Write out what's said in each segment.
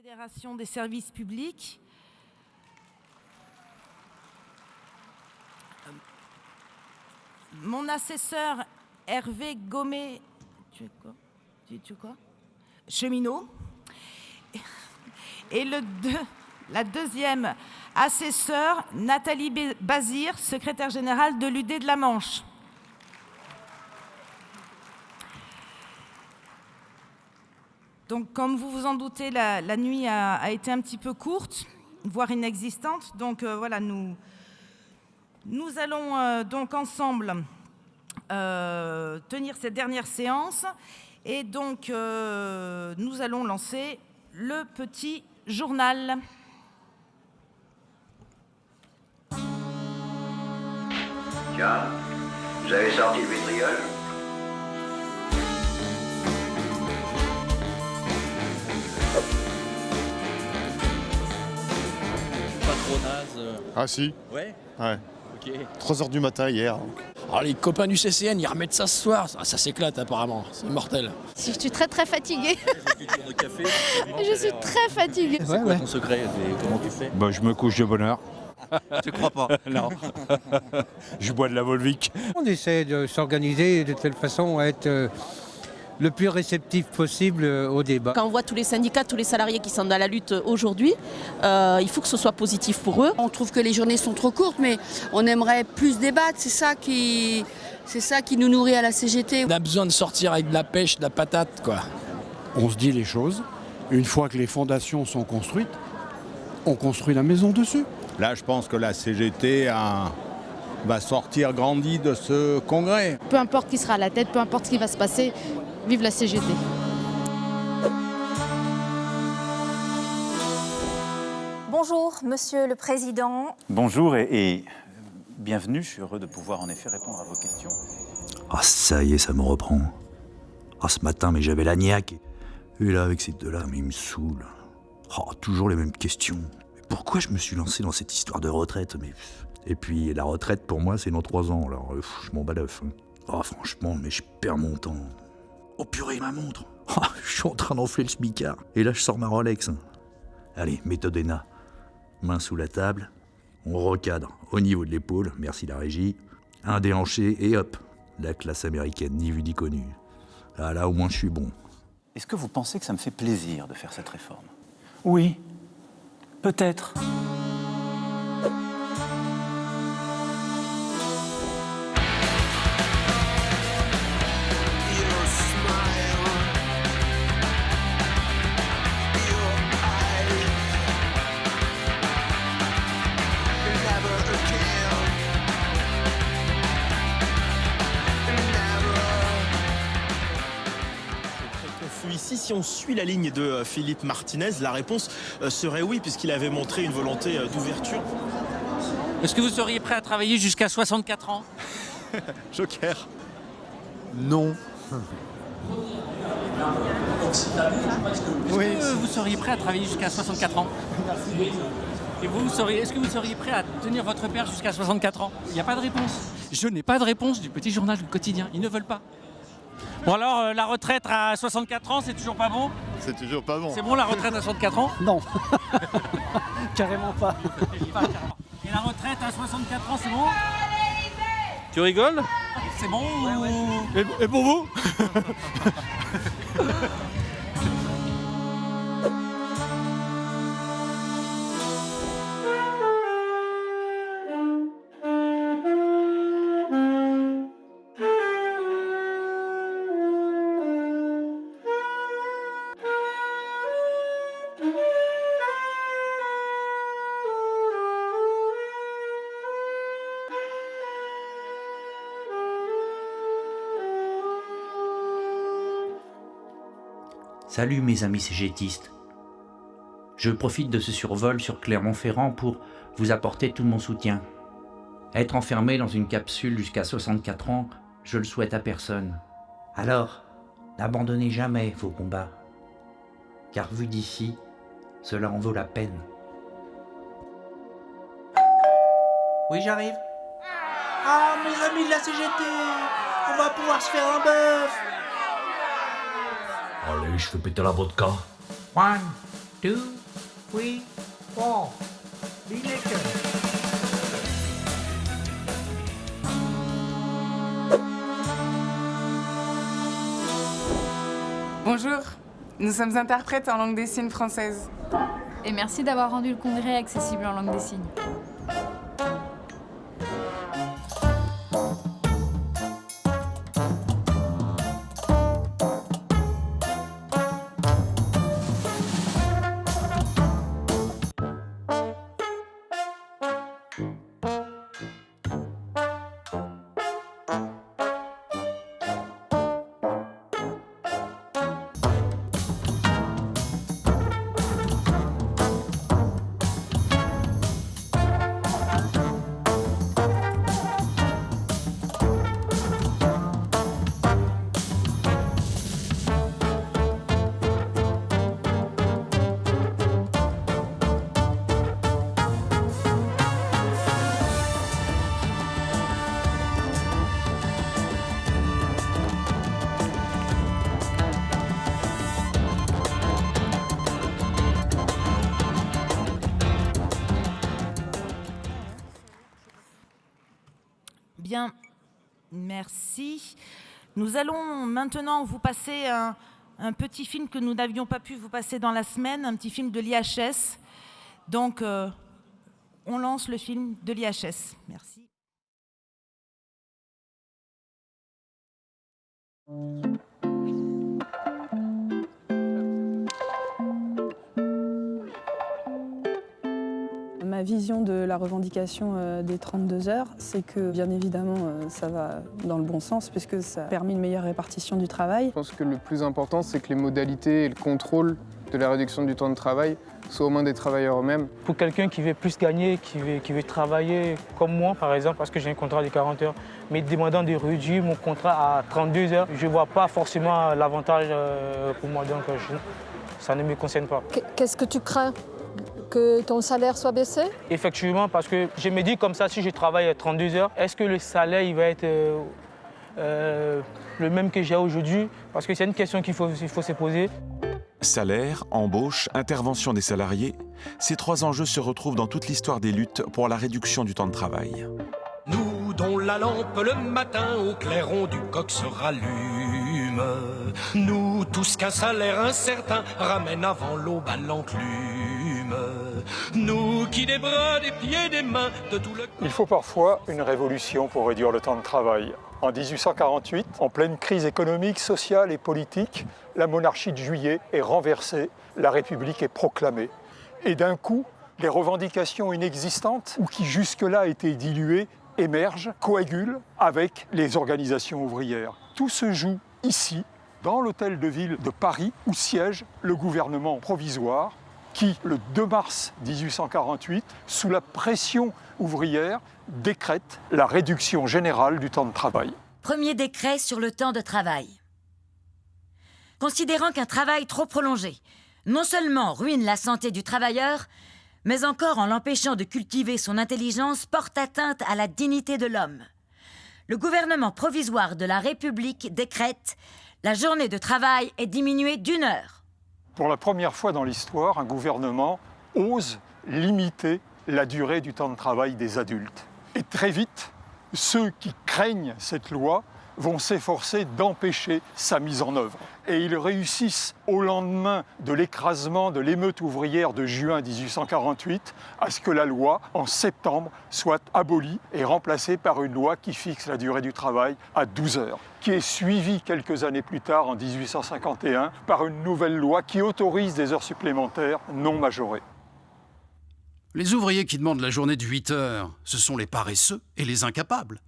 Fédération des services publics. Mon assesseur Hervé Gomé, tu es quoi? Tu, quoi? Cheminot. Et le la deuxième assesseure, Nathalie Bazir, secrétaire générale de l'UD de la Manche. Donc, comme vous vous en doutez, la, nuit a, été un petit peu courte, voire inexistante. Donc, euh, voilà, nous, nous allons euh, donc ensemble euh, tenir cette dernière séance. Et donc, nous allons lancer le petit journal. Tiens, vous avez sorti le vitriol? Euh. Ah si Ouais Ouais. Ok. 3h du matin hier. Alors les copains du CCN, ils remettent ça ce soir. Ça, s'éclate apparemment, c'est mortel. Si je suis très très fatiguée. je suis très fatiguée. C'est quoi ton secret Comment tu fais? Bah je me couche de bonne heure. Tu crois pas? Non. je bois de la Volvic. On essaie de s'organiser de telle façon à être euh, le plus réceptif possible euh, au débat. Quand on voit tous les syndicats, tous les salariés qui sont dans la lutte aujourd'hui, euh, il faut que ce soit positif pour eux. On trouve que les journées sont trop courtes, mais on aimerait plus débattre. C'est ça qui, c'est ça qui nous nourrit à la CGT. On a besoin de sortir avec de la pêche, de la patate, quoi. On se dit les choses. Une fois que les fondations sont construites, on construit la maison dessus. Là, je pense que la CGT va sortir grandie de ce congrès. Peu importe qui sera à la tête, peu importe ce qui va se passer, Vive la CGT Bonjour, Monsieur le Président. Bonjour et, bienvenue. Je suis heureux de pouvoir en effet répondre à vos questions. Ah, ça y est, ça me reprend. Ah, ce matin, mais j'avais la niaque. Et là, avec ces deux-là, mais ils me saoulent. Oh, toujours les mêmes questions. pourquoi je me suis lancé dans cette histoire de retraite mais... Et puis, la retraite, pour moi, c'est dans trois ans. Alors, je m'en bats l'œuf. Hein. Oh, franchement, mais je perds mon temps. Oh purée, ma montre ah, Je suis en train d'enfler le smicard. Et là, je sors ma Rolex. Allez, méthode ENA. Main sous la table. On recadre au niveau de l'épaule, merci la régie. Un déhanché et hop, la classe américaine, ni vu ni connu. Ah là, au moins, je suis bon. Est-ce que vous pensez que ça me fait plaisir de faire cette réforme? Oui, peut-être. Si on suit la ligne de euh, Philippe Martinez, la réponse euh, serait oui, puisqu'il avait montré une volonté euh, d'ouverture. Est-ce que vous seriez prêt à travailler jusqu'à 64 ans? Joker. Non. Oui. Est-ce que vous seriez prêt à travailler jusqu'à 64 ans? Et vous, seriez, est-ce que vous seriez prêt à tenir votre père jusqu'à 64 ans? Il n'y a pas de réponse. Je n'ai pas de réponse du petit journal du quotidien. Ils ne veulent pas. Bon alors, euh, la retraite à 64 ans, c'est toujours pas bon C'est toujours pas bon. C'est bon la retraite à 64 ans? Non. Carrément pas. Et la retraite à 64 ans, c'est bon? Tu rigoles? C'est bon et pour vous? Salut mes amis cégétistes. Je profite de ce survol sur Clermont-Ferrand pour vous apporter tout mon soutien. Être enfermé dans une capsule jusqu'à 64 ans, je le souhaite à personne. Alors, n'abandonnez jamais vos combats. Car vu d'ici, cela en vaut la peine. Oui, j'arrive. Ah, mes amis de la CGT On va pouvoir se faire un bœuf Allez, je fais péter la vodka. Juan, two, three, four. Be naked. Bonjour, nous sommes interprètes en langue des signes française. Et merci d'avoir rendu le congrès accessible en langue des signes. Merci. Nous allons maintenant vous passer un, petit film que nous n'avions pas pu vous passer dans la semaine, un petit film de l'IHS. Donc, euh, on lance le film de l'IHS. Merci. Ma vision de la revendication euh, des 32 heures, c'est que bien évidemment euh, ça va dans le bon sens puisque ça permet une meilleure répartition du travail. Je pense que le plus important, c'est que les modalités et le contrôle de la réduction du temps de travail soient aux mains des travailleurs eux-mêmes. Pour quelqu'un qui veut plus gagner, qui veut, qui veut travailler comme moi par exemple, parce que j'ai un contrat de 40 heures, mais demandant de réduire mon contrat à 32 heures, je ne vois pas forcément l'avantage euh, pour moi, donc je, ça ne me concerne pas. Qu'est-ce que tu crains? Que ton salaire soit baissé Effectivement, parce que je me dis comme ça, si je travaille 32 heures, est-ce que le salaire il va être euh, euh, le même que j'ai aujourd'hui? Parce que c'est une question qu'il faut, il faut se poser. Salaire, embauche, intervention des salariés, ces trois enjeux se retrouvent dans toute l'histoire des luttes pour la réduction du temps de travail. Nous dont la lampe le matin au clairon du coq se rallume, nous tous qu'un salaire incertain ramène avant l'aube à l'enclume, nous qui. Il faut parfois une révolution pour réduire le temps de travail. En 1848, en pleine crise économique, sociale et politique, la monarchie de juillet est renversée, la République est proclamée. Et d'un coup, les revendications inexistantes, ou qui jusque-là étaient diluées, émergent, coagulent avec les organisations ouvrières. Tout se joue ici, dans l'hôtel de ville de Paris, où siège le gouvernement provisoire, qui, le 2 mars 1848, sous la pression ouvrière, décrète la réduction générale du temps de travail. Premier décret sur le temps de travail. Considérant qu'un travail trop prolongé non seulement ruine la santé du travailleur, mais encore en l'empêchant de cultiver son intelligence porte atteinte à la dignité de l'homme. Le gouvernement provisoire de la République décrète la journée de travail est diminuée d'une heure. Pour la première fois dans l'histoire, un gouvernement ose limiter la durée du temps de travail des adultes. Et très vite, ceux qui craignent cette loi vont s'efforcer d'empêcher sa mise en œuvre. Et ils réussissent, au lendemain de l'écrasement de l'émeute ouvrière de juin 1848, à ce que la loi, en septembre, soit abolie et remplacée par une loi qui fixe la durée du travail à 12 heures, qui est suivie quelques années plus tard, en 1851, par une nouvelle loi qui autorise des heures supplémentaires non majorées. Les ouvriers qui demandent la journée de 8 heures, ce sont les paresseux et les incapables.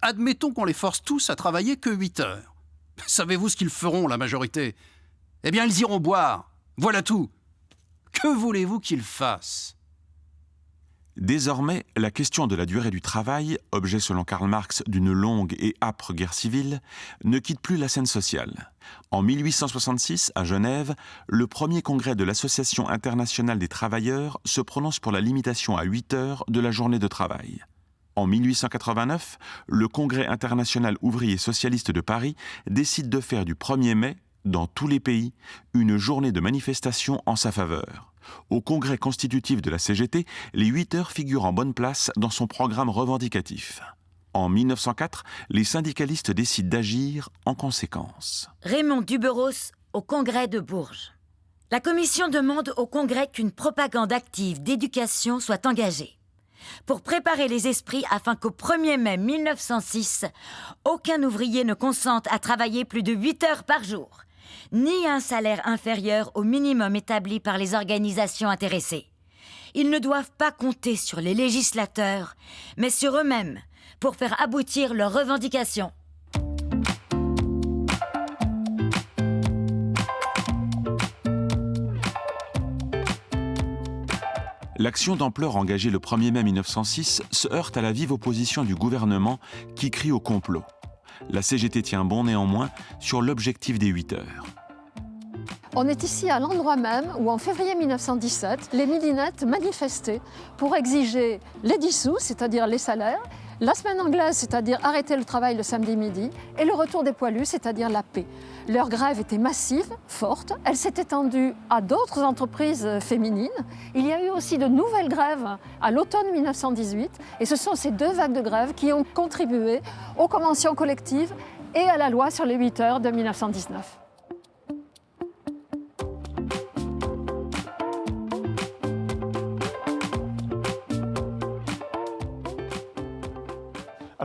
Admettons qu'on les force tous à travailler que 8 heures. Savez-vous ce qu'ils feront, la majorité? Eh bien, ils iront boire. Voilà tout. Que voulez-vous qu'ils fassent? Désormais, la question de la durée du travail, objet selon Karl Marx d'une longue et âpre guerre civile, ne quitte plus la scène sociale. En 1866, à Genève, le premier congrès de l'Association internationale des travailleurs se prononce pour la limitation à 8 heures de la journée de travail. En 1889, le Congrès international ouvrier socialiste de Paris décide de faire du 1er mai, dans tous les pays, une journée de manifestation en sa faveur. Au congrès constitutif de la CGT, les 8 heures figurent en bonne place dans son programme revendicatif. En 1904, les syndicalistes décident d'agir en conséquence. Raymond Duberos au congrès de Bourges. La commission demande au congrès qu'une propagande active d'éducation soit engagée pour préparer les esprits afin qu'au 1er mai 1906, aucun ouvrier ne consente à travailler plus de 8 heures par jour, ni un salaire inférieur au minimum établi par les organisations intéressées. Ils ne doivent pas compter sur les législateurs, mais sur eux-mêmes pour faire aboutir leurs revendications. L'action d'ampleur engagée le 1er mai 1906 se heurte à la vive opposition du gouvernement qui crie au complot. La CGT tient bon néanmoins sur l'objectif des 8 heures. On est ici à l'endroit même où, en février 1917, les millinettes manifestaient pour exiger les dissous, c'est-à-dire les salaires, la semaine anglaise, c'est-à-dire arrêter le travail le samedi midi, et le retour des poilus, c'est-à-dire la paix. Leur grève était massive, forte, elle s'est étendue à d'autres entreprises féminines. Il y a eu aussi de nouvelles grèves à l'automne 1918, et ce sont ces deux vagues de grève qui ont contribué aux conventions collectives et à la loi sur les 8 heures de 1919.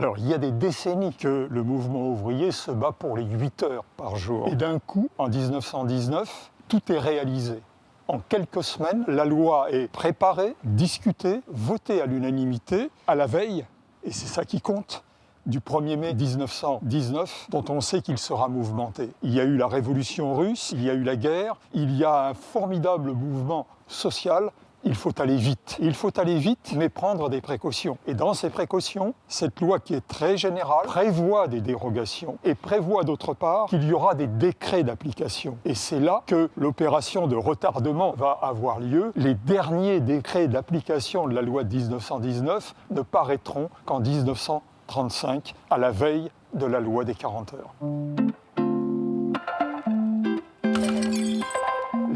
Alors, il y a des décennies que le mouvement ouvrier se bat pour les 8 heures par jour. Et d'un coup, en 1919, tout est réalisé. En quelques semaines, la loi est préparée, discutée, votée à l'unanimité, à la veille, et c'est ça qui compte, du 1er mai 1919, dont on sait qu'il sera mouvementé. Il y a eu la révolution russe, il y a eu la guerre, il y a un formidable mouvement social il faut aller vite. Il faut aller vite, mais prendre des précautions. Et dans ces précautions, cette loi qui est très générale prévoit des dérogations et prévoit d'autre part qu'il y aura des décrets d'application. Et c'est là que l'opération de retardement va avoir lieu. Les derniers décrets d'application de la loi de 1919 ne paraîtront qu'en 1935, à la veille de la loi des 40 heures.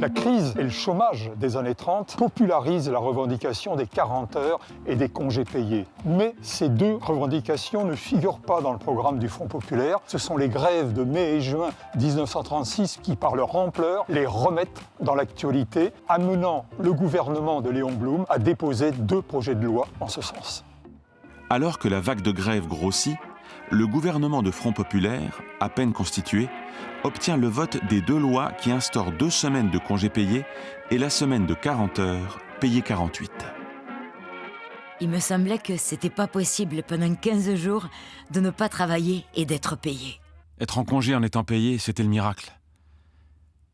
La crise et le chômage des années 30 popularisent la revendication des 40 heures et des congés payés. Mais ces deux revendications ne figurent pas dans le programme du Front populaire. Ce sont les grèves de mai et juin 1936 qui, par leur ampleur, les remettent dans l'actualité, amenant le gouvernement de Léon Blum à déposer deux projets de loi en ce sens. Alors que la vague de grève grossit, le gouvernement de Front populaire, à peine constitué, obtient le vote des deux lois qui instaurent deux semaines de congés payés et la semaine de 40 heures payée 48. Il me semblait que c'était pas possible pendant 15 jours de ne pas travailler et d'être payé. Être en congé en étant payé, c'était le miracle.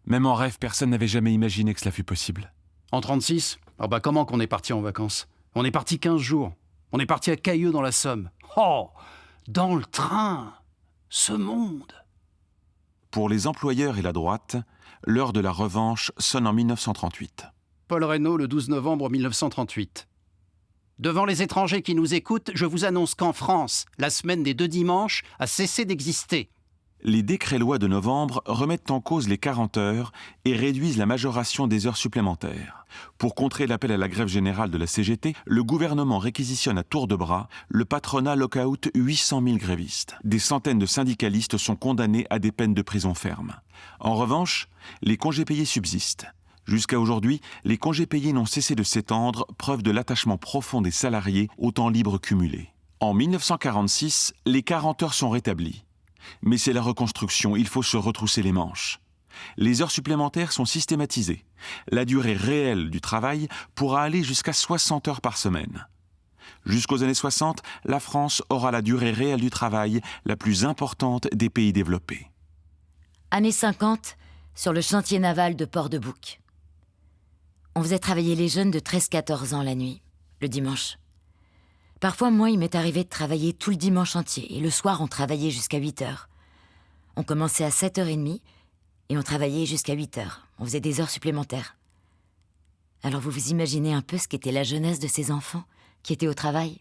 Même en rêve, personne n'avait jamais imaginé que cela fût possible. En 36 Ah bah comment qu'on est parti en vacances? On est parti 15 jours. On est parti à Cailleux dans la Somme. Oh Dans le train Ce monde pour les employeurs et la droite, l'heure de la revanche sonne en 1938. Paul Reynaud, le 12 novembre 1938. Devant les étrangers qui nous écoutent, je vous annonce qu'en France, la semaine des deux dimanches a cessé d'exister les décrets-lois de novembre remettent en cause les 40 heures et réduisent la majoration des heures supplémentaires. Pour contrer l'appel à la grève générale de la CGT, le gouvernement réquisitionne à tour de bras le patronat lockout 800 000 grévistes. Des centaines de syndicalistes sont condamnés à des peines de prison ferme. En revanche, les congés payés subsistent. Jusqu'à aujourd'hui, les congés payés n'ont cessé de s'étendre, preuve de l'attachement profond des salariés au temps libre cumulé. En 1946, les 40 heures sont rétablies. Mais c'est la reconstruction, il faut se retrousser les manches. Les heures supplémentaires sont systématisées. La durée réelle du travail pourra aller jusqu'à 60 heures par semaine. Jusqu'aux années 60, la France aura la durée réelle du travail la plus importante des pays développés. Années 50, sur le chantier naval de Port-de-Bouc. On faisait travailler les jeunes de 13-14 ans la nuit, le dimanche. Parfois, moi, il m'est arrivé de travailler tout le dimanche entier, et le soir, on travaillait jusqu'à 8 heures. On commençait à 7h30, et on travaillait jusqu'à 8 heures. On faisait des heures supplémentaires. Alors vous vous imaginez un peu ce qu'était la jeunesse de ces enfants qui étaient au travail?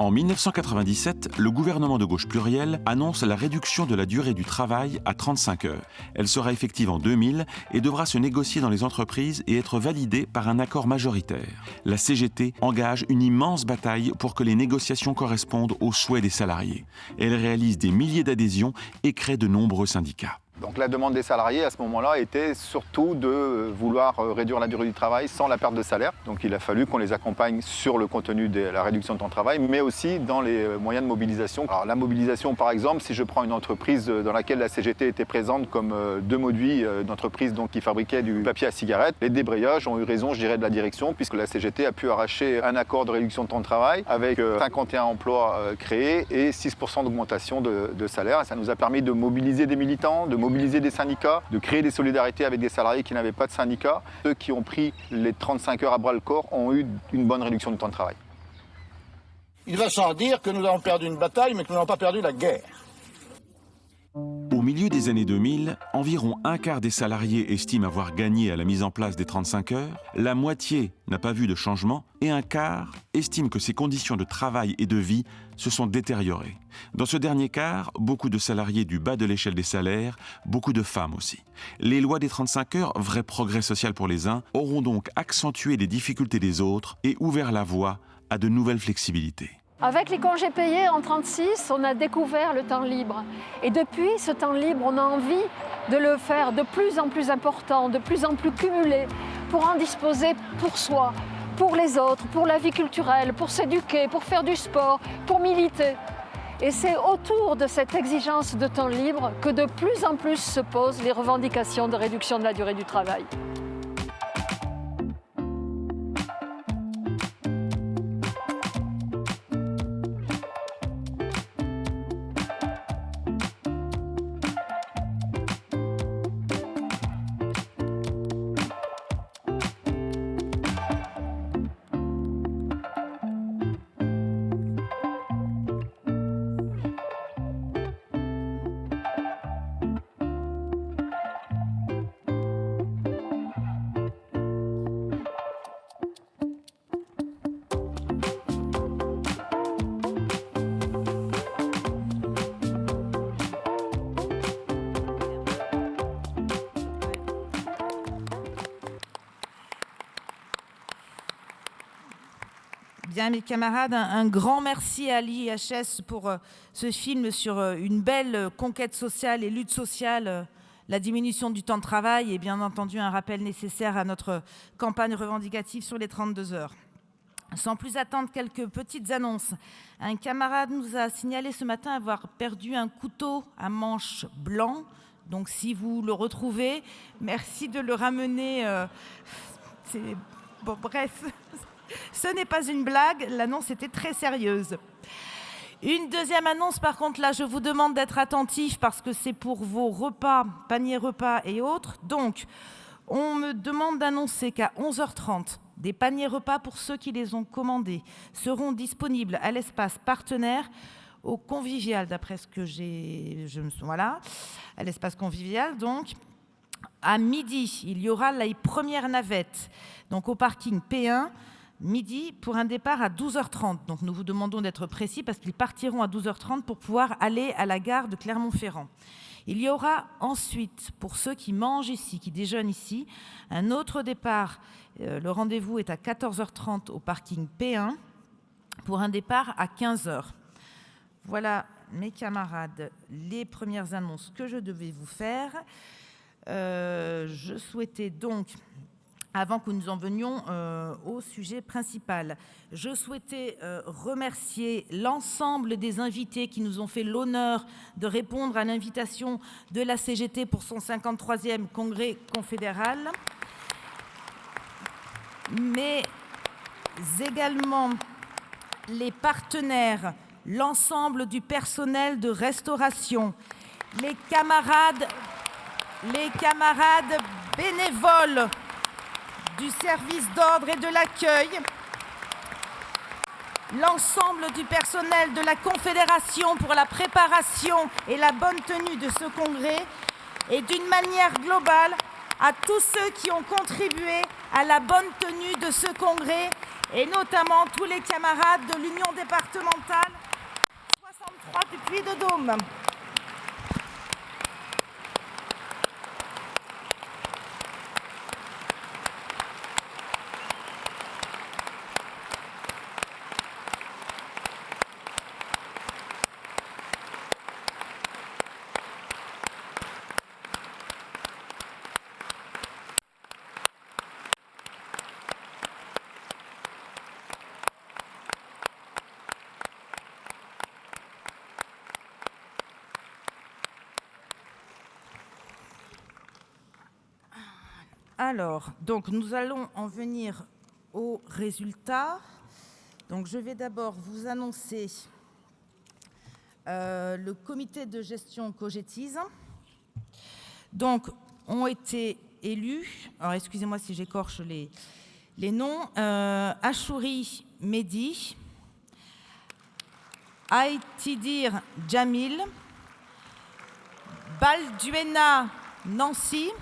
En 1997, le gouvernement de gauche pluriel annonce la réduction de la durée du travail à 35 heures. Elle sera effective en 2000 et devra se négocier dans les entreprises et être validée par un accord majoritaire. La CGT engage une immense bataille pour que les négociations correspondent aux souhaits des salariés. Elle réalise des milliers d'adhésions et crée de nombreux syndicats. Donc la demande des salariés à ce moment-là était surtout de vouloir euh, réduire la durée du travail sans la perte de salaire. Donc il a fallu qu'on les accompagne sur le contenu de la réduction de temps de travail, mais aussi dans les euh, moyens de mobilisation. Alors la mobilisation par exemple, si je prends une entreprise euh, dans laquelle la CGT était présente comme deux moduits d'entreprise qui fabriquait du papier à cigarette, les débrayages ont eu raison, je dirais, de la direction, puisque la CGT a pu arracher un accord de réduction de temps de travail avec 51 emplois créés et 6% d'augmentation de, de salaire. Ça nous a permis de mobiliser des militants, de mobiliser des syndicats, de créer des solidarités avec des salariés qui n'avaient pas de syndicats. Ceux qui ont pris les 35 heures à bras le corps ont eu une bonne réduction du temps de travail. Il va sans dire que nous avons perdu une bataille, mais que nous n'avons pas perdu la guerre. Au milieu des années 2000, environ un quart des salariés estiment avoir gagné à la mise en place des 35 heures, la moitié n'a pas vu de changement et un quart estime que ses conditions de travail et de vie se sont détériorées. Dans ce dernier quart, beaucoup de salariés du bas de l'échelle des salaires, beaucoup de femmes aussi. Les lois des 35 heures, vrai progrès social pour les uns, auront donc accentué les difficultés des autres et ouvert la voie à de nouvelles flexibilités. Avec les congés payés en 36, on a découvert le temps libre. Et depuis, ce temps libre, on a envie de le faire de plus en plus important, de plus en plus cumulé, pour en disposer pour soi, pour les autres, pour la vie culturelle, pour s'éduquer, pour faire du sport, pour militer. Et c'est autour de cette exigence de temps libre que de plus en plus se posent les revendications de réduction de la durée du travail. Bien, mes camarades, un, grand merci à l'IHS pour euh, ce film sur euh, une belle euh, conquête sociale et lutte sociale, la diminution du temps de travail et bien entendu un rappel nécessaire à notre campagne revendicative sur les 32 heures. Sans plus attendre, quelques petites annonces. Un camarade nous a signalé ce matin avoir perdu un couteau à manche blanc. Donc si vous le retrouvez, merci de le ramener. Bon, bref, ce n'est pas une blague, l'annonce était très sérieuse. Une deuxième annonce, par contre, là, je vous demande d'être attentif parce que c'est pour vos repas, paniers repas et autres. Donc, on me demande d'annoncer qu'à 11h30, des paniers repas pour ceux qui les ont commandés seront disponibles à l'espace partenaire au convivial, d'après ce que j'ai... Voilà, à l'espace convivial, donc. À midi, il y aura les premières navettes, donc au parking P1, midi pour un départ à 12h30. Donc nous vous demandons d'être précis parce qu'ils partiront à 12h30 pour pouvoir aller à la gare de Clermont-Ferrand. Il y aura ensuite, pour ceux qui mangent ici, qui déjeunent ici, un autre départ. Euh, le rendez-vous est à 14h30 au parking P1 pour un départ à 15h. Voilà, mes camarades, les premières annonces que je devais vous faire. Euh, je souhaitais donc avant que nous en venions euh, au sujet principal. Je souhaitais euh, remercier l'ensemble des invités qui nous ont fait l'honneur de répondre à l'invitation de la CGT pour son 53e congrès confédéral, mais également les partenaires, l'ensemble du personnel de restauration, les camarades, les camarades bénévoles du service d'ordre et de l'accueil, l'ensemble du personnel de la Confédération pour la préparation et la bonne tenue de ce congrès et d'une manière globale à tous ceux qui ont contribué à la bonne tenue de ce congrès et notamment tous les camarades de l'Union départementale 63 du Puy-de-Dôme. Alors, donc nous allons en venir aux résultats. Donc je vais d'abord vous annoncer euh, le comité de gestion Cogetise. Donc ont été élus, alors excusez-moi si j'écorche les, noms, euh, Achouri Mehdi, Aïtidir Jamil, Balduena Nancy,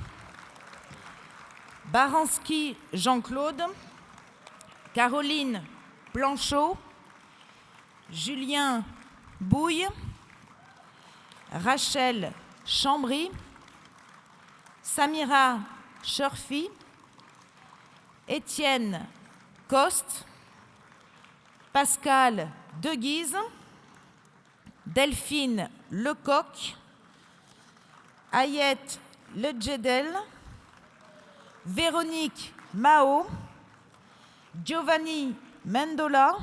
Baranski Jean-Claude, Caroline Blanchot, Julien Bouille, Rachel Chambry, Samira Churfi, Étienne Coste, Pascal Deguise, Delphine Lecoq, Ayette Ledjedel, Véronique Mao, Giovanni Mendola,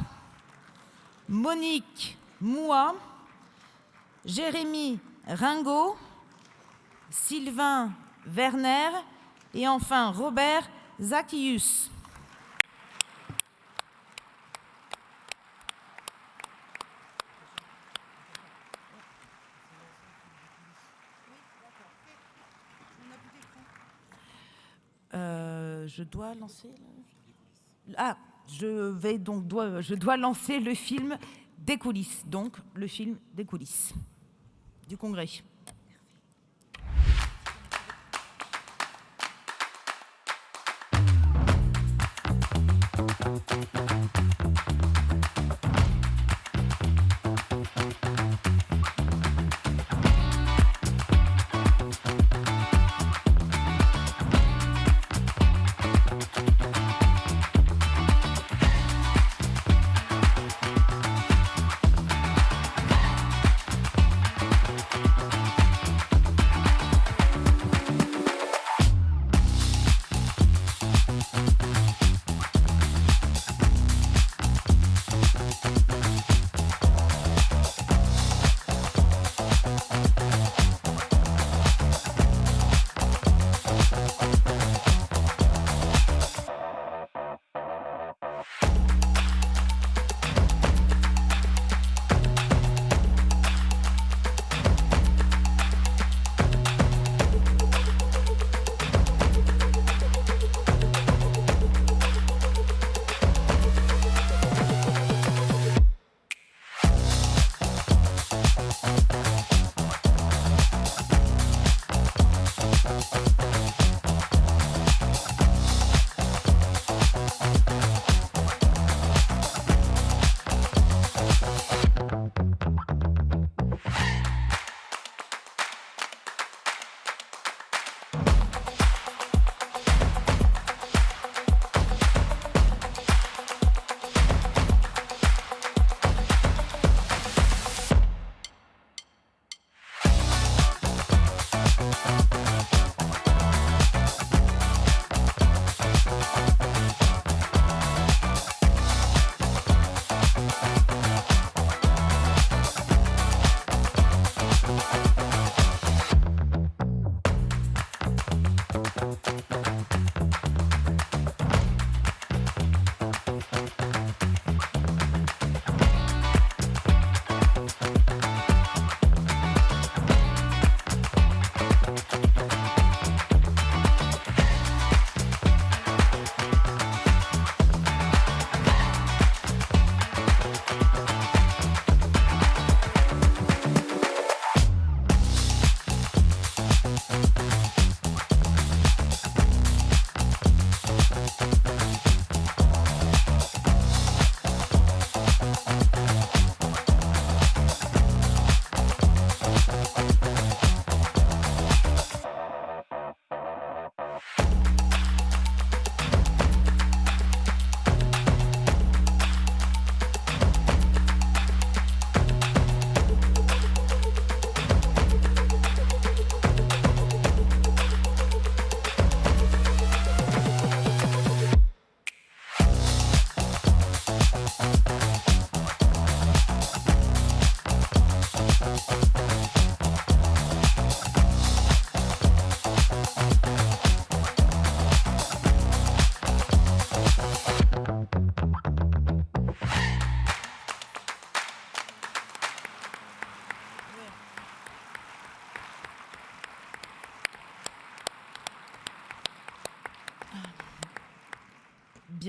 Monique Moua, Jérémy Ringot, Sylvain Werner et enfin Robert Zacchius. je dois lancer... Ah, je, vais donc, dois, je dois lancer le film des coulisses, donc le film des coulisses du Congrès. Merci. Bye.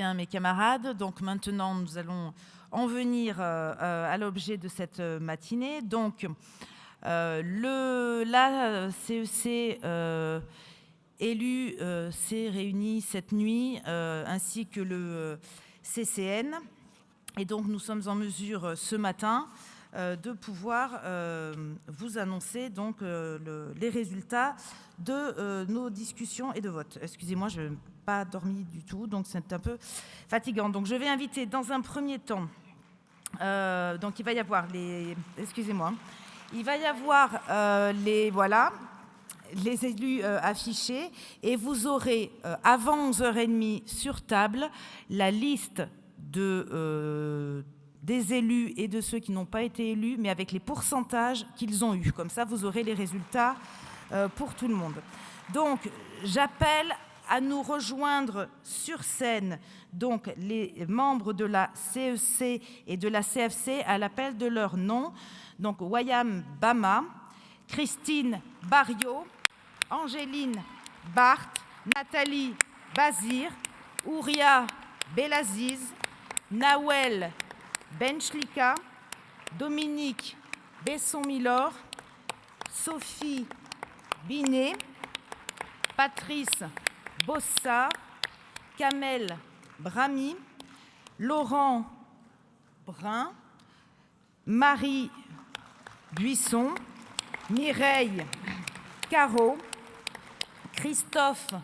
Bien mes camarades. Donc maintenant, nous allons en venir euh, euh, à l'objet de cette euh, matinée. Donc, le, la CEC élu s'est réuni cette nuit, ainsi que le CCN. Et donc, nous sommes en mesure ce matin de pouvoir vous annoncer donc, les résultats de nos discussions et de votes. Excusez-moi, je n'ai pas dormi du tout, donc c'est un peu fatigant. Donc, je vais inviter dans un premier temps euh, donc il va y avoir les... Excusez-moi. Il va y avoir euh, les... Voilà les élus euh, affichés et vous aurez avant 11h30 sur table la liste de, des élus et de ceux qui n'ont pas été élus, mais avec les pourcentages qu'ils ont eus. Comme ça, vous aurez les résultats pour tout le monde. Donc, j'appelle à nous rejoindre sur scène donc les membres de la CEC et de la CFC à l'appel de leur nom. Donc Wayam Bama, Christine Barriot, Angéline Barthes, Nathalie Bazir, Ouria Belaziz, Nawel Benchlika, Dominique Besson-Milor, Sophie Binet, Patrice Bossa, Kamel Brami, Laurent Brun, Marie Buisson, Mireille Caro, Christophe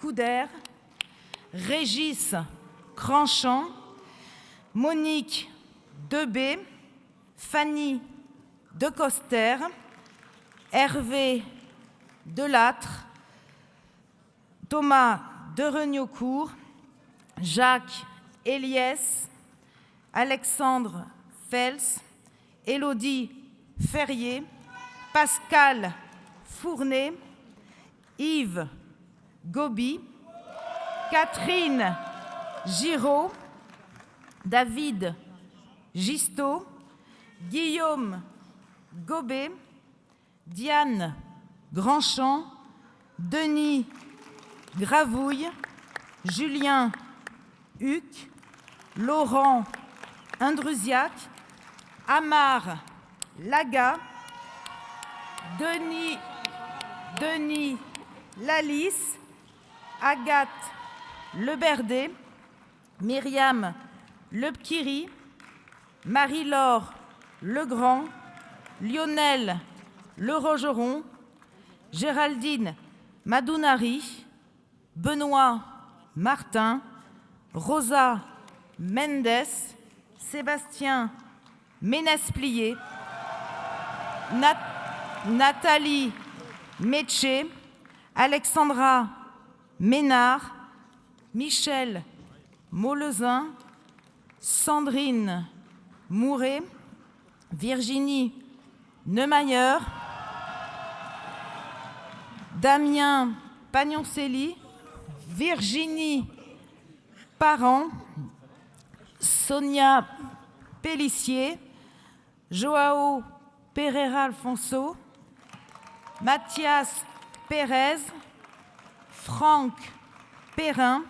Couder, Régis Cranchamp, Monique Debé, Fanny Decoster, Hervé Delattre, Thomas de Renaucourt, Jacques Eliès, Alexandre Fels, Élodie Ferrier, Pascal Fournet, Yves Gobi, Catherine Giraud, David Gisto, Guillaume Gobet, Diane Grandchamp, Denis Gravouille, Julien Huc, Laurent Indrusiac, Amar Laga, Denis, Denis Lalice, Agathe Leberdé, Myriam Lepkiri, Marie-Laure Legrand, Lionel Le Rogeron, Géraldine Madounari, Benoît Martin, Rosa Mendes, Sébastien Ménesplier, Nathalie Métier, Alexandra Ménard, Michel Molezin, Sandrine Mouret, Virginie Neumayer, Damien Pagnoncelli, Virginie Parent, Sonia Pellissier, Joao Pereira Alfonso, Mathias Pérez, Franck Perrin,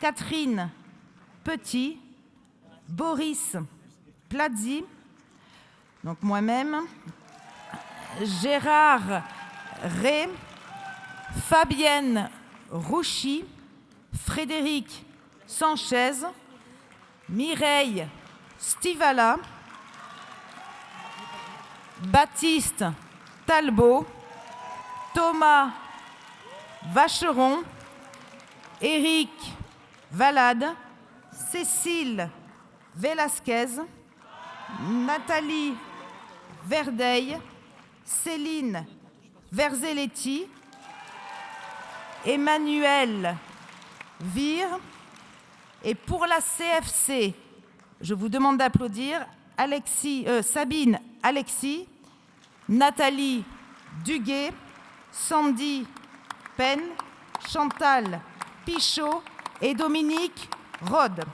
Catherine Petit, Boris Plazzi, donc moi-même, Gérard Ré, Fabienne Rouchy, Frédéric Sanchez, Mireille Stivala, Baptiste Talbot, Thomas Vacheron, Éric Valade, Cécile Velasquez, Nathalie Verdeil, Céline Verzelletti, Emmanuel Vire. Et pour la CFC, je vous demande d'applaudir euh, Sabine Alexis, Nathalie Duguet, Sandy Pen, Chantal Pichot et Dominique Rode.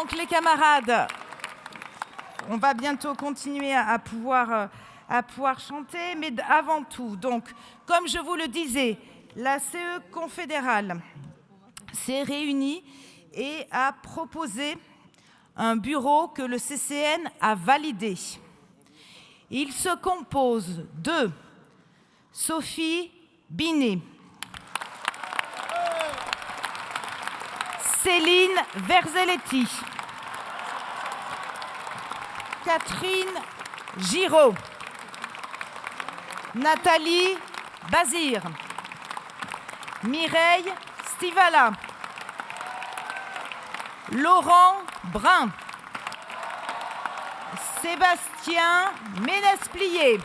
Donc les camarades, on va bientôt continuer à pouvoir, euh, pouvoir chanter, mais avant tout, donc, comme je vous le disais, la CE confédérale s'est réunie et a proposé un bureau que le CCN a validé. Il se compose de Sophie Binet, Céline Verzelletti, Catherine Giraud, Nathalie Bazir, Mireille Stivala, Laurent Brun, Sébastien Ménesplier,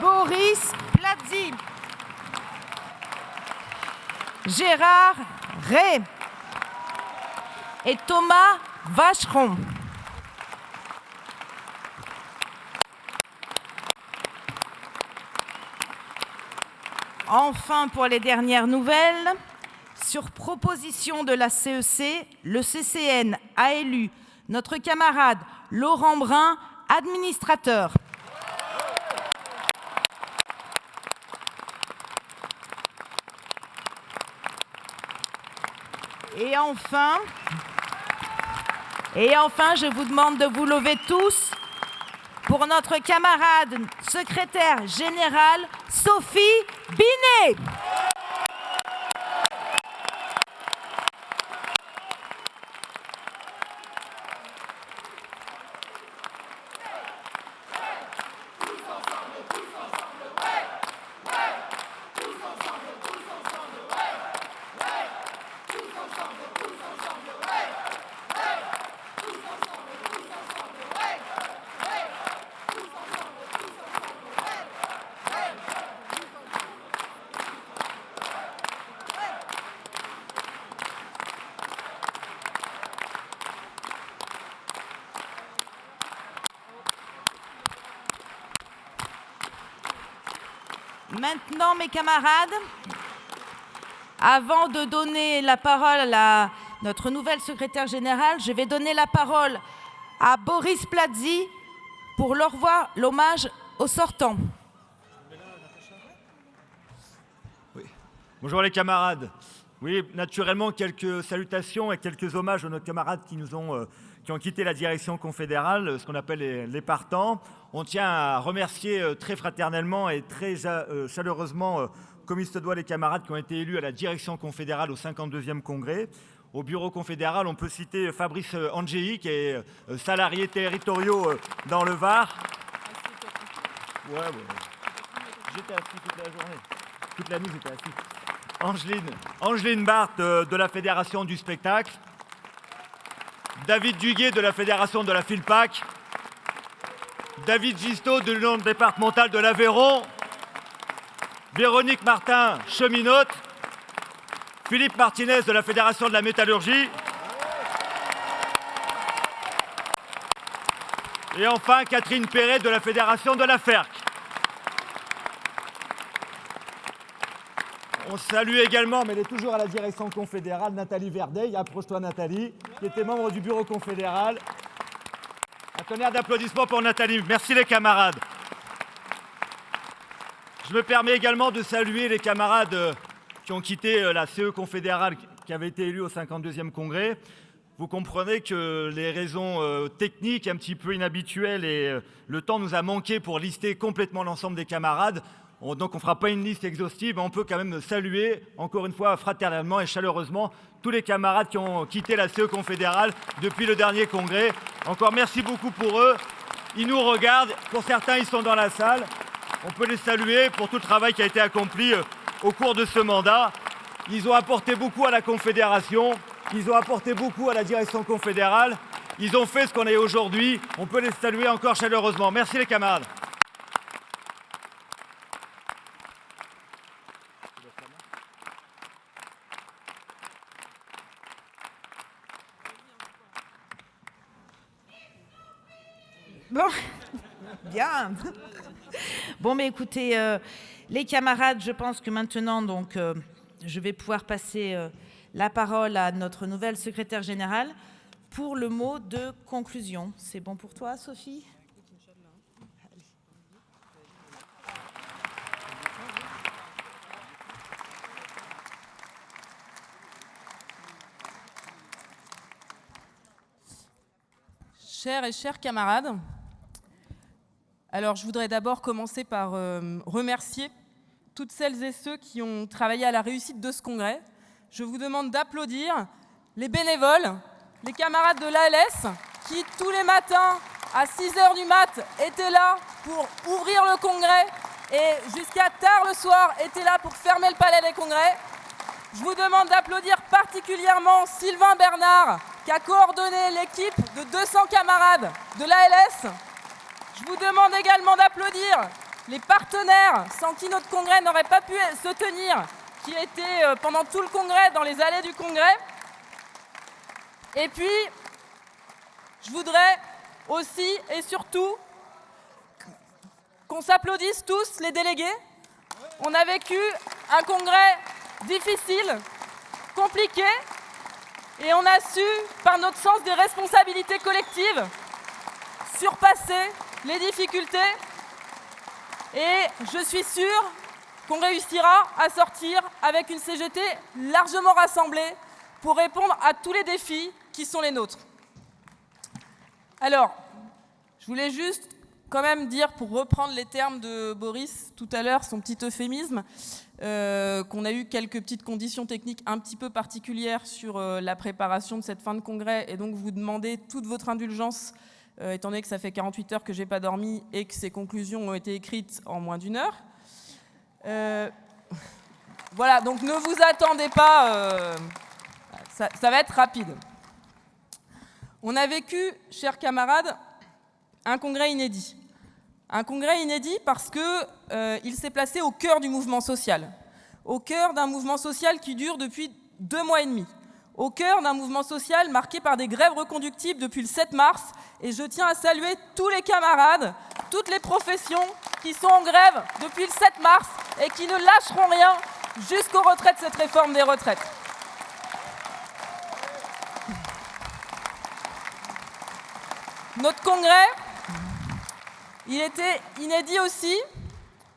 Boris Plazzi, Gérard Ray et Thomas Vacheron. Enfin, pour les dernières nouvelles, sur proposition de la CEC, le CCN a élu notre camarade Laurent Brun administrateur. Et enfin, et enfin, je vous demande de vous lever tous pour notre camarade secrétaire générale Sophie Binet. Mes camarades, avant de donner la parole à notre nouvelle secrétaire générale, je vais donner la parole à Boris Plazzi pour leur voir l'hommage au sortant. Bonjour les camarades. Oui, naturellement, quelques salutations et quelques hommages à nos camarades qui nous ont, euh, qui ont quitté la direction confédérale, ce qu'on appelle les, partants. On tient à remercier euh, très fraternellement et très euh, chaleureusement, comme il se doit, les camarades qui ont été élus à la direction confédérale au 52e congrès. Au bureau confédéral, on peut citer Fabrice Angéi, qui est salarié territoriaux dans le Var. Ouais, ouais. J'étais assis toute la journée. Toute la nuit, j'étais assis. Angeline, Angeline Barthes euh, de la Fédération du spectacle, David Duguet de la Fédération de la Filpac, David Gisto de l'Union départementale de l'Aveyron, Véronique Martin, cheminote, Philippe Martinez de la Fédération de la métallurgie, et enfin Catherine Perret de la Fédération de la FERC. On salue également, mais elle est toujours à la direction confédérale, Nathalie Verdeil. Approche-toi, Nathalie, qui était membre du bureau confédéral. Un tonnerre d'applaudissements pour Nathalie. Merci les camarades. Je me permets également de saluer les camarades euh, qui ont quitté euh, la CE confédérale, qui avait été élue au 52e congrès. Vous comprenez que les raisons euh, techniques un petit peu inhabituelles et le temps nous a manqué pour lister complètement l'ensemble des camarades. Donc on ne fera pas une liste exhaustive, mais on peut quand même saluer, encore une fois, fraternellement et chaleureusement, tous les camarades qui ont quitté la CE confédérale depuis le dernier congrès. Encore merci beaucoup pour eux. Ils nous regardent. Pour certains, ils sont dans la salle. On peut les saluer pour tout le travail qui a été accompli euh, au cours de ce mandat. Ils ont apporté beaucoup à la Confédération. Ils ont apporté beaucoup à la direction confédérale. Ils ont fait ce qu'on est aujourd'hui. On peut les saluer encore chaleureusement. Merci les camarades. Bon, bien. Bon, mais écoutez, euh, les camarades, je pense que maintenant, donc, euh, je vais pouvoir passer euh, la parole à notre nouvelle secrétaire générale pour le mot de conclusion. C'est bon pour toi, Sophie? Chers et chers camarades, alors je voudrais d'abord commencer par euh, remercier toutes celles et ceux qui ont travaillé à la réussite de ce congrès. Je vous demande d'applaudir les bénévoles, les camarades de l'ALS qui tous les matins à 6 h du mat étaient là pour ouvrir le congrès et jusqu'à tard le soir étaient là pour fermer le palais des congrès. Je vous demande d'applaudir particulièrement Sylvain Bernard qui a coordonné l'équipe de 200 camarades de l'ALS. Je vous demande également d'applaudir les partenaires sans qui notre congrès n'aurait pas pu se tenir, qui étaient euh, pendant tout le congrès dans les allées du congrès. Et puis, je voudrais aussi et surtout qu'on s'applaudisse tous, les délégués. On a vécu un congrès difficile, compliqué, et on a su, par notre sens des responsabilités collectives, surpasser les difficultés. Et je suis sûre qu'on réussira à sortir avec une CGT largement rassemblée pour répondre à tous les défis qui sont les nôtres. Alors, je voulais juste quand même dire, pour reprendre les termes de Boris tout à l'heure, son petit euphémisme, euh, qu'on a eu quelques petites conditions techniques un petit peu particulières sur euh, la préparation de cette fin de congrès et donc vous demandez toute votre indulgence euh, étant donné que ça fait 48 heures que j'ai pas dormi et que ces conclusions ont été écrites en moins d'une heure. voilà, donc ne vous attendez pas, ça va être rapide. On a vécu, chers camarades, un congrès inédit. Un congrès inédit parce qu'il euh, s'est placé au cœur du mouvement social, au cœur d'un mouvement social qui dure depuis deux mois et demi, au cœur d'un mouvement social marqué par des grèves reconductibles depuis le 7 mars. Et je tiens à saluer tous les camarades, toutes les professions qui sont en grève depuis le 7 mars et qui ne lâcheront rien jusqu'au retrait de cette réforme des retraites. Notre congrès, il était inédit aussi,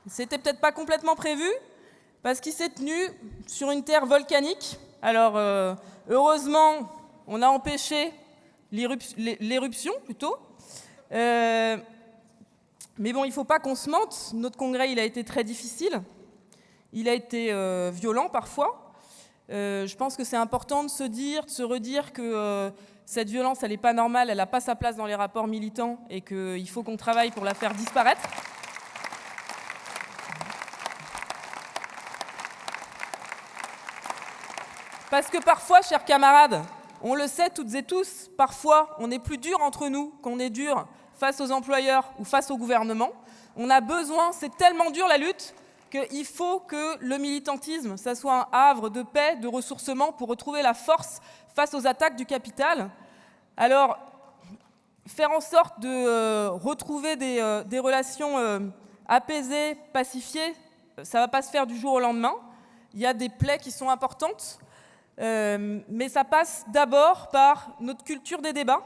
c'était peut-être pas complètement prévu, parce qu'il s'est tenu sur une terre volcanique. Alors, euh, heureusement, on a empêché l'éruption, plutôt. Euh, mais bon, il ne faut pas qu'on se mente, notre congrès, il a été très difficile, il a été euh, violent parfois. je pense que c'est important de se dire, de se redire que cette violence, elle n'est pas normale, elle n'a pas sa place dans les rapports militants et qu'il faut qu'on travaille pour la faire disparaître. Parce que parfois, chers camarades, on le sait toutes et tous, parfois on est plus dur entre nous qu'on est dur face aux employeurs ou face au gouvernement. On a besoin, c'est tellement dur la lutte, qu'il faut que le militantisme, ça soit un havre de paix, de ressourcement pour retrouver la force face aux attaques du capital. Alors, faire en sorte de euh, retrouver des, euh, relations euh, apaisées, pacifiées, ça ne va pas se faire du jour au lendemain. Il y a des plaies qui sont importantes, mais ça passe d'abord par notre culture des débats.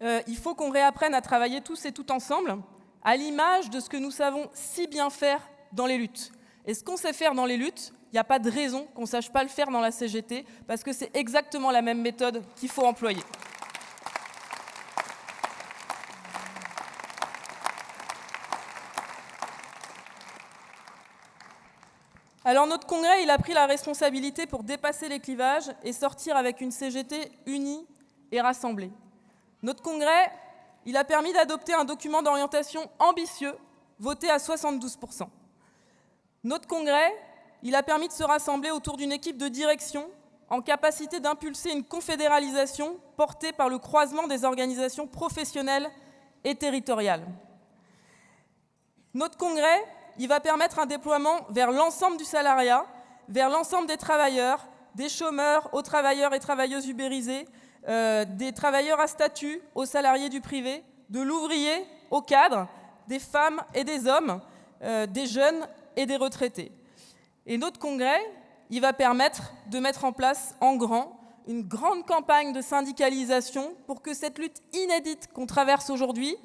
il faut qu'on réapprenne à travailler tous et toutes ensemble, à l'image de ce que nous savons si bien faire dans les luttes. Et ce qu'on sait faire dans les luttes, il n'y a pas de raison qu'on ne sache pas le faire dans la CGT, parce que c'est exactement la même méthode qu'il faut employer. Alors notre congrès, il a pris la responsabilité pour dépasser les clivages et sortir avec une CGT unie et rassemblée. Notre congrès, il a permis d'adopter un document d'orientation ambitieux, voté à 72% Notre congrès, il a permis de se rassembler autour d'une équipe de direction en capacité d'impulser une confédéralisation portée par le croisement des organisations professionnelles et territoriales. Notre congrès, il va permettre un déploiement vers l'ensemble du salariat, vers l'ensemble des travailleurs, des chômeurs aux travailleurs et travailleuses ubérisés, euh, des travailleurs à statut aux salariés du privé, de l'ouvrier au cadre, des femmes et des hommes, euh, des jeunes et des retraités. Et notre congrès, il va permettre de mettre en place en grand une grande campagne de syndicalisation pour que cette lutte inédite qu'on traverse aujourd'hui,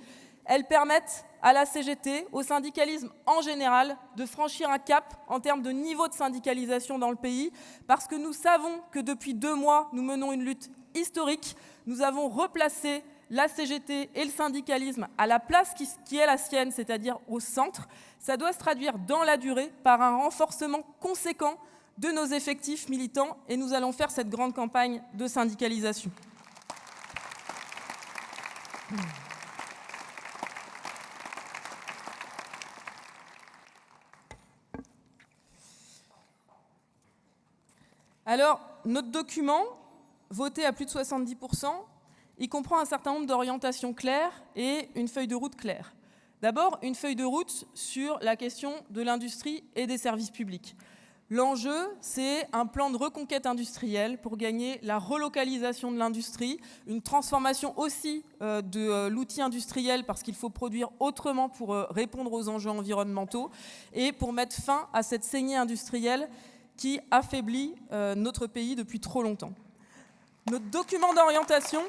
elle permette à la CGT, au syndicalisme en général, de franchir un cap en termes de niveau de syndicalisation dans le pays, parce que nous savons que depuis deux mois, nous menons une lutte historique. Nous avons replacé la CGT et le syndicalisme à la place qui, qui est la sienne, c'est-à-dire au centre. Ça doit se traduire dans la durée par un renforcement conséquent de nos effectifs militants et nous allons faire cette grande campagne de syndicalisation. Alors, notre document, voté à plus de 70%, il comprend un certain nombre d'orientations claires et une feuille de route claire. D'abord, une feuille de route sur la question de l'industrie et des services publics. L'enjeu, c'est un plan de reconquête industrielle pour gagner la relocalisation de l'industrie, une transformation aussi euh, de euh, l'outil industriel parce qu'il faut produire autrement pour euh, répondre aux enjeux environnementaux et pour mettre fin à cette saignée industrielle qui affaiblit notre pays depuis trop longtemps. Notre document d'orientation,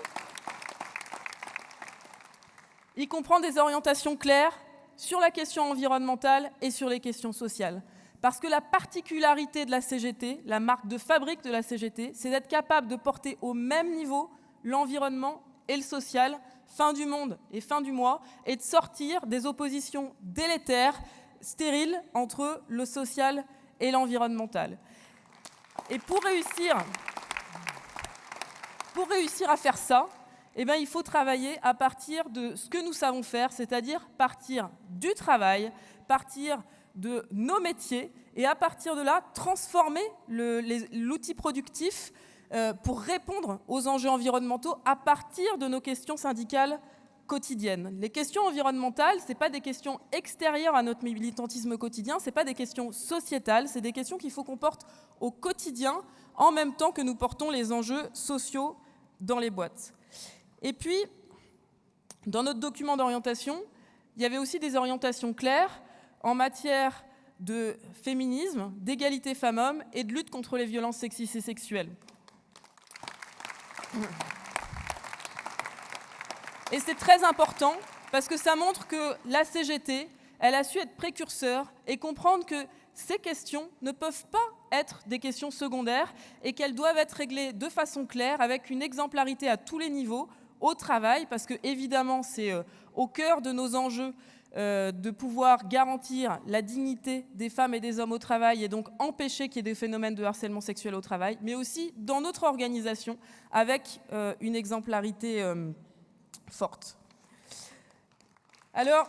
il comprend des orientations claires sur la question environnementale et sur les questions sociales. Parce que la particularité de la CGT, la marque de fabrique de la CGT, c'est d'être capable de porter au même niveau l'environnement et le social, fin du monde et fin du mois, et de sortir des oppositions délétères, stériles, entre le social et l'environnemental. Et pour réussir, pour réussir à faire ça, eh bien, il faut travailler à partir de ce que nous savons faire, c'est-à-dire partir du travail, partir de nos métiers et à partir de là, transformer l'outil productif euh, pour répondre aux enjeux environnementaux à partir de nos questions syndicales Les questions environnementales, ce pas des questions extérieures à notre militantisme quotidien, ce pas des questions sociétales, c'est des questions qu'il faut qu'on porte au quotidien en même temps que nous portons les enjeux sociaux dans les boîtes. Et puis, dans notre document d'orientation, il y avait aussi des orientations claires en matière de féminisme, d'égalité femmes-hommes et de lutte contre les violences sexistes et sexuelles. Et c'est très important parce que ça montre que la CGT, elle a su être précurseur et comprendre que ces questions ne peuvent pas être des questions secondaires et qu'elles doivent être réglées de façon claire avec une exemplarité à tous les niveaux au travail parce que évidemment c'est euh, au cœur de nos enjeux euh, de pouvoir garantir la dignité des femmes et des hommes au travail et donc empêcher qu'il y ait des phénomènes de harcèlement sexuel au travail, mais aussi dans notre organisation avec euh, une exemplarité Alors,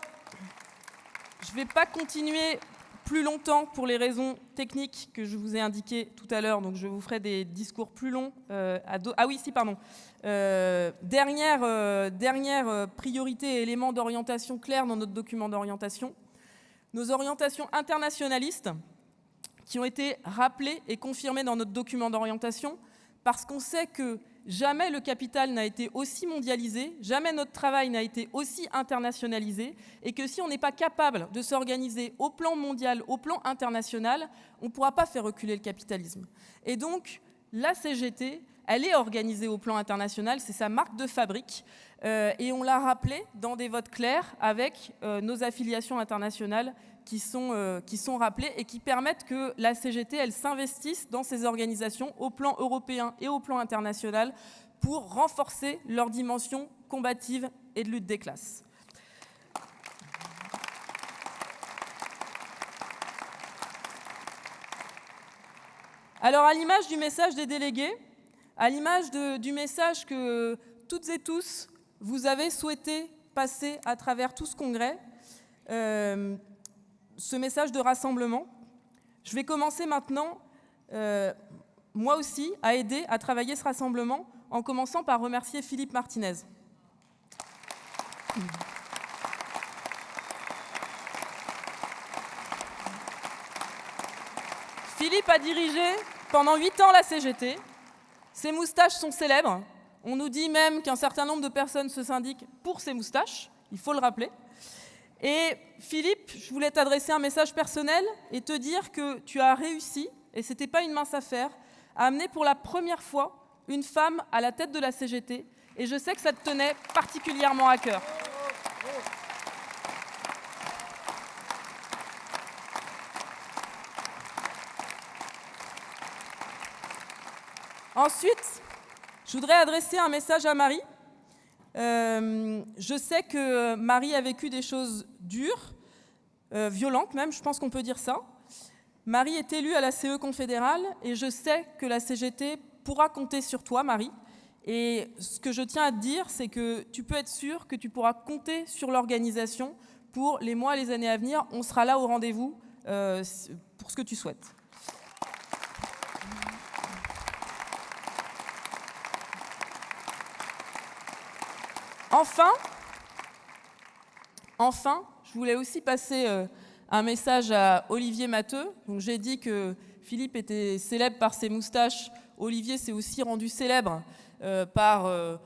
je ne vais pas continuer plus longtemps pour les raisons techniques que je vous ai indiquées tout à l'heure, donc je vous ferai des discours plus longs. ah oui, si, pardon. Euh, dernière, euh, dernière euh, priorité et élément d'orientation clair dans notre document d'orientation, nos orientations internationalistes qui ont été rappelées et confirmées dans notre document d'orientation parce qu'on sait que jamais le capital n'a été aussi mondialisé, jamais notre travail n'a été aussi internationalisé et que si on n'est pas capable de s'organiser au plan mondial, au plan international, on ne pourra pas faire reculer le capitalisme. Et donc, la CGT elle est organisée au plan international, c'est sa marque de fabrique. Euh, et on l'a rappelé dans des votes clairs avec euh, nos affiliations internationales qui sont, euh, qui sont rappelées et qui permettent que la CGT, elle s'investisse dans ces organisations au plan européen et au plan international pour renforcer leur dimension combative et de lutte des classes. Alors à l'image du message des délégués, à l'image du message que toutes et tous, vous avez souhaité passer à travers tout ce congrès, euh, ce message de rassemblement. Je vais commencer maintenant, euh, moi aussi, à aider à travailler ce rassemblement, en commençant par remercier Philippe Martinez. Philippe a dirigé pendant huit ans la CGT, ces moustaches sont célèbres. On nous dit même qu'un certain nombre de personnes se syndiquent pour ces moustaches, il faut le rappeler. Et Philippe, je voulais t'adresser un message personnel et te dire que tu as réussi et ce n'était pas une mince affaire, a amené pour la première fois une femme à la tête de la CGT, et je sais que ça te tenait particulièrement à cœur. Ensuite, je voudrais adresser un message à Marie. Euh, je sais que Marie a vécu des choses dures, euh, violentes même, je pense qu'on peut dire ça. Marie est élue à la CE confédérale et je sais que la CGT pourra compter sur toi, Marie. Et ce que je tiens à te dire, c'est que tu peux être sûr que tu pourras compter sur l'organisation pour les mois et les années à venir. On sera là au rendez-vous euh, pour ce que tu souhaites. Enfin, je voulais aussi passer euh, un message à Olivier Matteux. J'ai dit que Philippe était célèbre par ses moustaches. Olivier s'est aussi rendu célèbre euh, par euh,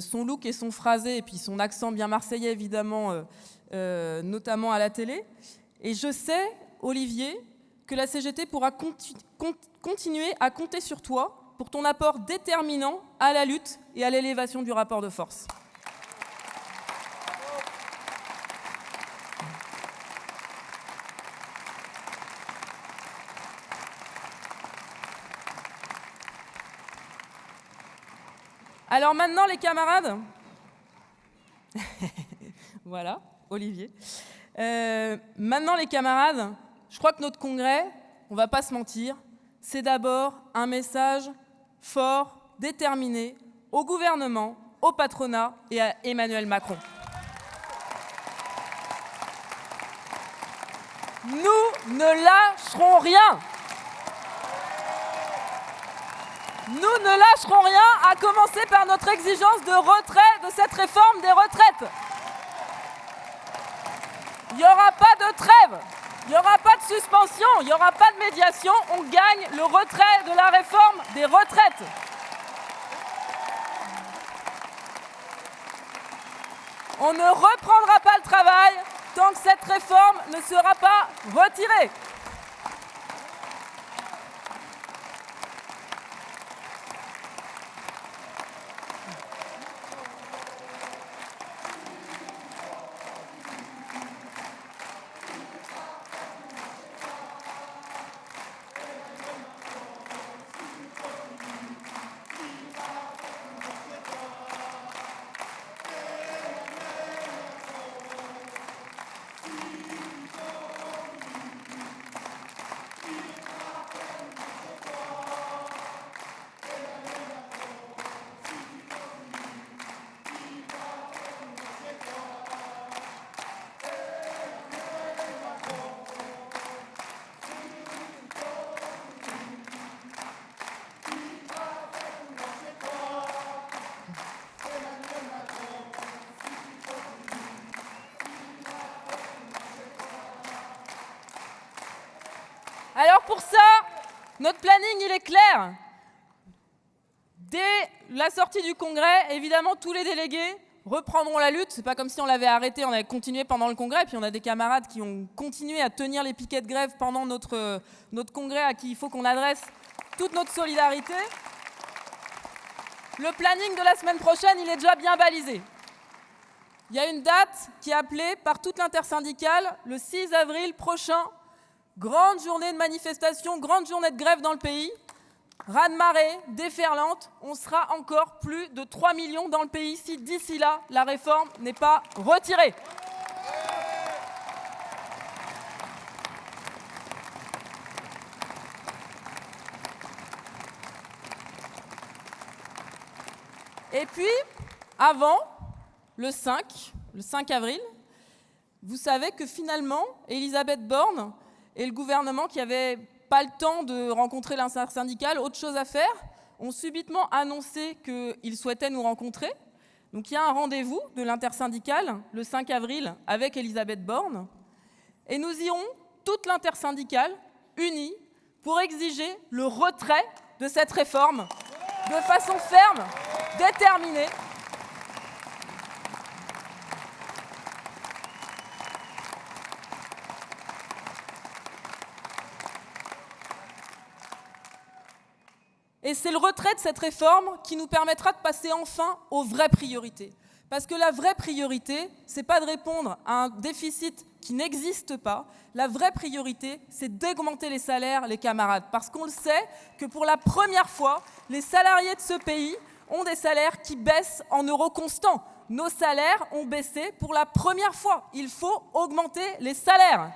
son look et son phrasé, et puis son accent bien marseillais, évidemment, notamment à la télé. Et je sais, Olivier, que la CGT pourra continuer à compter sur toi pour ton apport déterminant à la lutte et à l'élévation du rapport de force. Alors maintenant, les camarades, voilà, Olivier. Euh, maintenant, les camarades, je crois que notre congrès, on ne va pas se mentir, c'est d'abord un message fort, déterminé au gouvernement, au patronat et à Emmanuel Macron. Nous ne lâcherons rien Nous ne lâcherons rien, à commencer par notre exigence de retrait de cette réforme des retraites. Il n'y aura pas de trêve, il n'y aura pas de suspension, il n'y aura pas de médiation, on gagne le retrait de la réforme des retraites. On ne reprendra pas le travail tant que cette réforme ne sera pas retirée. Dès la sortie du congrès, évidemment, tous les délégués reprendront la lutte. C'est pas comme si on l'avait arrêté, on avait continué pendant le congrès. Puis on a des camarades qui ont continué à tenir les piquets de grève pendant notre, notre congrès à qui il faut qu'on adresse toute notre solidarité. Le planning de la semaine prochaine, il est déjà bien balisé. Il y a une date qui est appelée par toute l'intersyndicale le 6 avril prochain Grande journée de manifestation, grande journée de grève dans le pays. Raz-de-marée, déferlante, on sera encore plus de 3 millions dans le pays si d'ici là, la réforme n'est pas retirée. Et puis, avant, le 5, le 5 avril, vous savez que finalement, Elisabeth Borne et le gouvernement qui n'avait pas le temps de rencontrer l'intersyndicale, autre chose à faire, ont subitement annoncé qu'ils souhaitaient nous rencontrer. Donc il y a un rendez-vous de l'intersyndicale le 5 avril avec Elisabeth Borne. Et nous irons, toute l'intersyndicale, unie, pour exiger le retrait de cette réforme de façon ferme, déterminée, Et c'est le retrait de cette réforme qui nous permettra de passer enfin aux vraies priorités. Parce que la vraie priorité, ce n'est pas de répondre à un déficit qui n'existe pas. La vraie priorité, c'est d'augmenter les salaires, les camarades. Parce qu'on le sait que pour la première fois, les salariés de ce pays ont des salaires qui baissent en euros constants. Nos salaires ont baissé pour la première fois. Il faut augmenter les salaires.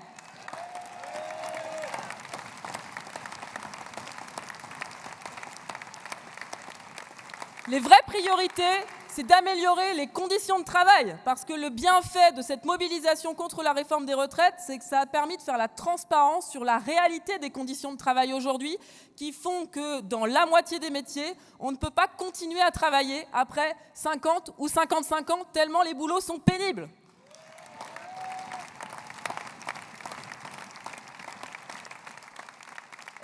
Les vraies priorités, c'est d'améliorer les conditions de travail, parce que le bienfait de cette mobilisation contre la réforme des retraites, c'est que ça a permis de faire la transparence sur la réalité des conditions de travail aujourd'hui, qui font que dans la moitié des métiers, on ne peut pas continuer à travailler après 50 ou 55 ans, tellement les boulots sont pénibles.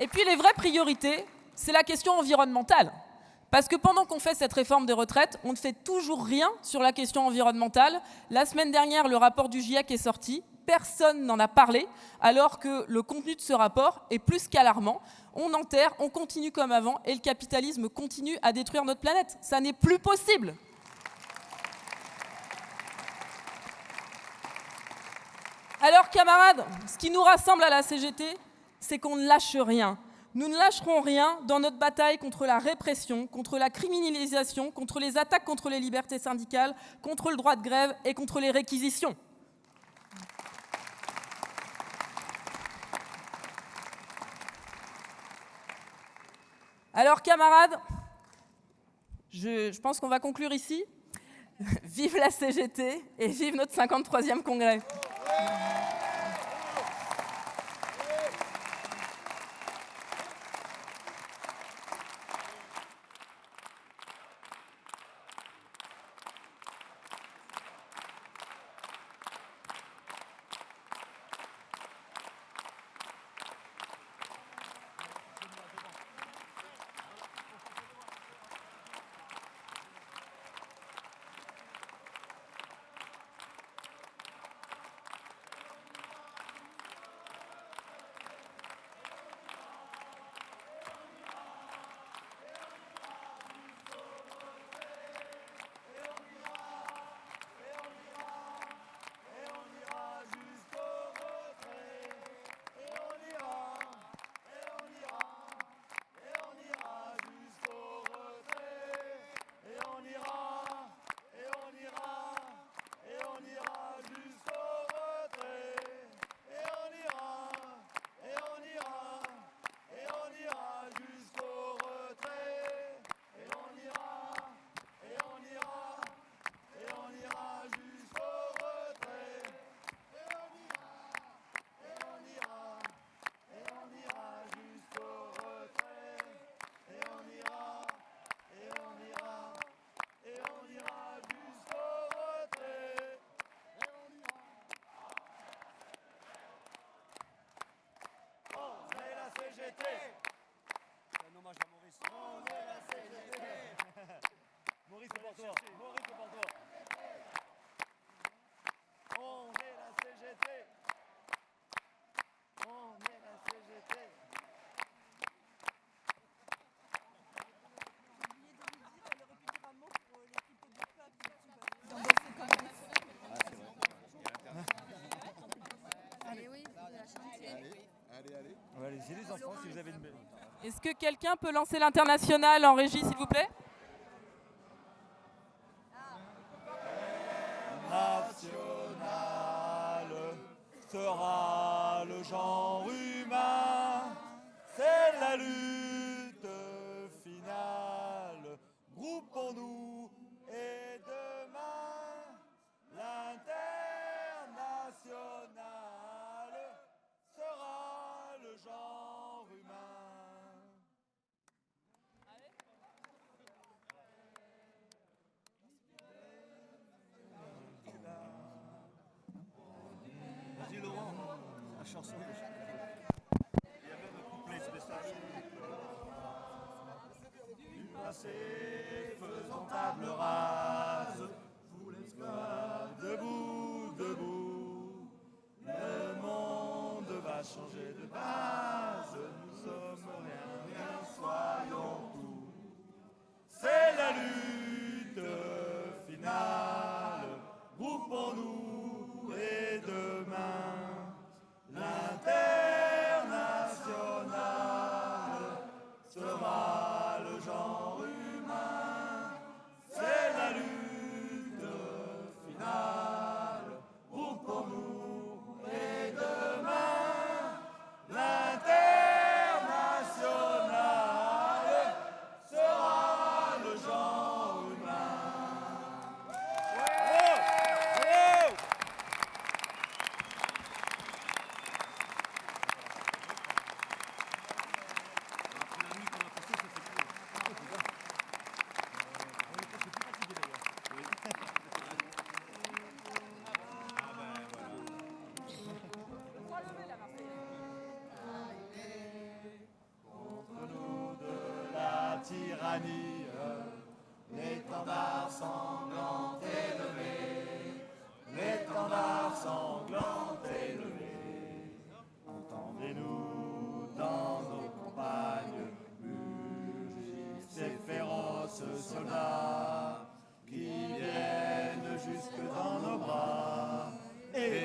Et puis les vraies priorités, c'est la question environnementale. Parce que pendant qu'on fait cette réforme des retraites, on ne fait toujours rien sur la question environnementale. La semaine dernière, le rapport du GIEC est sorti. Personne n'en a parlé, alors que le contenu de ce rapport est plus qu'alarmant. On enterre, on continue comme avant, et le capitalisme continue à détruire notre planète. Ça n'est plus possible. Alors camarades, ce qui nous rassemble à la CGT, c'est qu'on ne lâche rien. Nous ne lâcherons rien dans notre bataille contre la répression, contre la criminalisation, contre les attaques contre les libertés syndicales, contre le droit de grève et contre les réquisitions. Alors camarades, je, pense qu'on va conclure ici. Vive la CGT et vive notre 53e congrès. Est-ce que quelqu'un peut lancer l'international en régie, s'il vous plaît?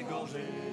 Égorger nos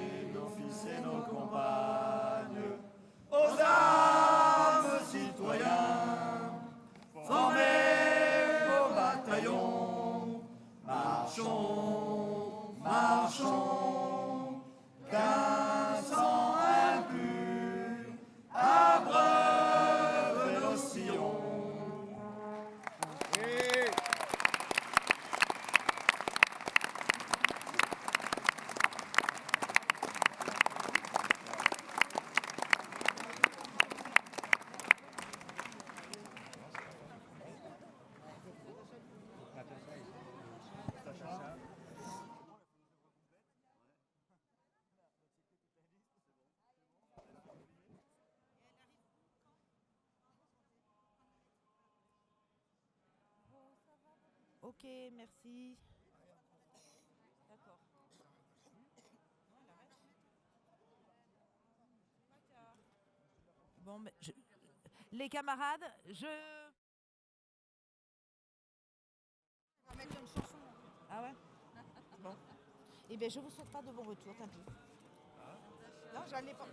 Je- les camarades, je. On va mettre une chanson. Ah ouais? Bon. Eh bien, je vous souhaite pas de bon retour, tant pis. Non, j'allais pas.